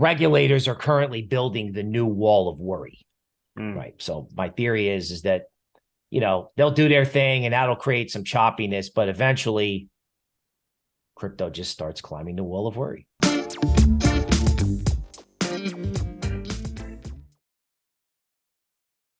regulators are currently building the new wall of worry. Mm. Right. So my theory is is that, you know, they'll do their thing and that'll create some choppiness, but eventually crypto just starts climbing the wall of worry.